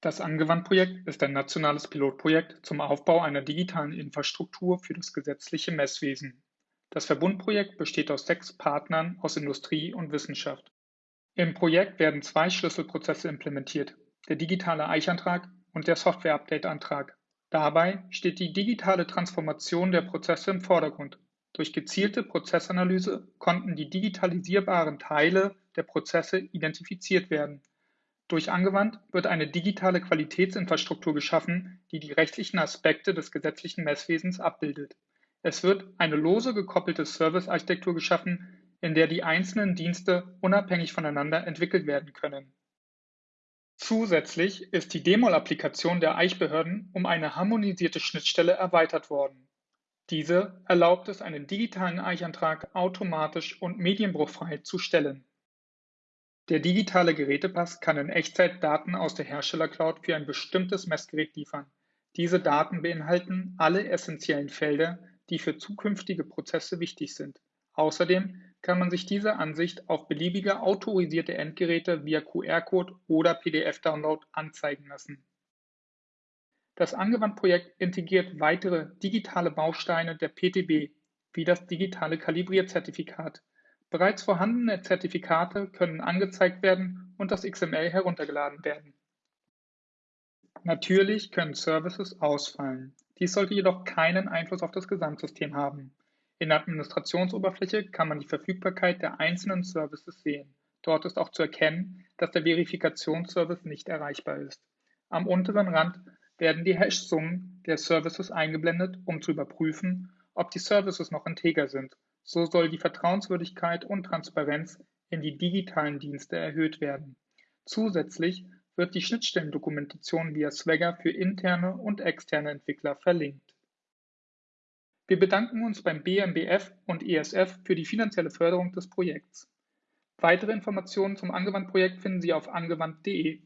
Das Angewandt-Projekt ist ein nationales Pilotprojekt zum Aufbau einer digitalen Infrastruktur für das gesetzliche Messwesen. Das Verbundprojekt besteht aus sechs Partnern aus Industrie und Wissenschaft. Im Projekt werden zwei Schlüsselprozesse implementiert, der digitale Eichantrag und der Software-Update-Antrag. Dabei steht die digitale Transformation der Prozesse im Vordergrund. Durch gezielte Prozessanalyse konnten die digitalisierbaren Teile der Prozesse identifiziert werden. Durch Angewandt wird eine digitale Qualitätsinfrastruktur geschaffen, die die rechtlichen Aspekte des gesetzlichen Messwesens abbildet. Es wird eine lose gekoppelte Servicearchitektur geschaffen, in der die einzelnen Dienste unabhängig voneinander entwickelt werden können. Zusätzlich ist die DEMOL-Applikation der Eichbehörden um eine harmonisierte Schnittstelle erweitert worden. Diese erlaubt es, einen digitalen Eichantrag automatisch und medienbruchfrei zu stellen. Der digitale Gerätepass kann in Echtzeit Daten aus der Herstellercloud für ein bestimmtes Messgerät liefern. Diese Daten beinhalten alle essentiellen Felder, die für zukünftige Prozesse wichtig sind. Außerdem kann man sich diese Ansicht auf beliebige autorisierte Endgeräte via QR-Code oder PDF-Download anzeigen lassen. Das Angewandt-Projekt integriert weitere digitale Bausteine der PTB, wie das digitale Kalibrierzertifikat. Bereits vorhandene Zertifikate können angezeigt werden und das XML heruntergeladen werden. Natürlich können Services ausfallen. Dies sollte jedoch keinen Einfluss auf das Gesamtsystem haben. In der Administrationsoberfläche kann man die Verfügbarkeit der einzelnen Services sehen. Dort ist auch zu erkennen, dass der Verifikationsservice nicht erreichbar ist. Am unteren Rand werden die Hash-Summen der Services eingeblendet, um zu überprüfen, ob die Services noch integer sind. So soll die Vertrauenswürdigkeit und Transparenz in die digitalen Dienste erhöht werden. Zusätzlich wird die Schnittstellendokumentation via Swagger für interne und externe Entwickler verlinkt. Wir bedanken uns beim BMBF und ESF für die finanzielle Förderung des Projekts. Weitere Informationen zum Angewandt-Projekt finden Sie auf angewandt.de.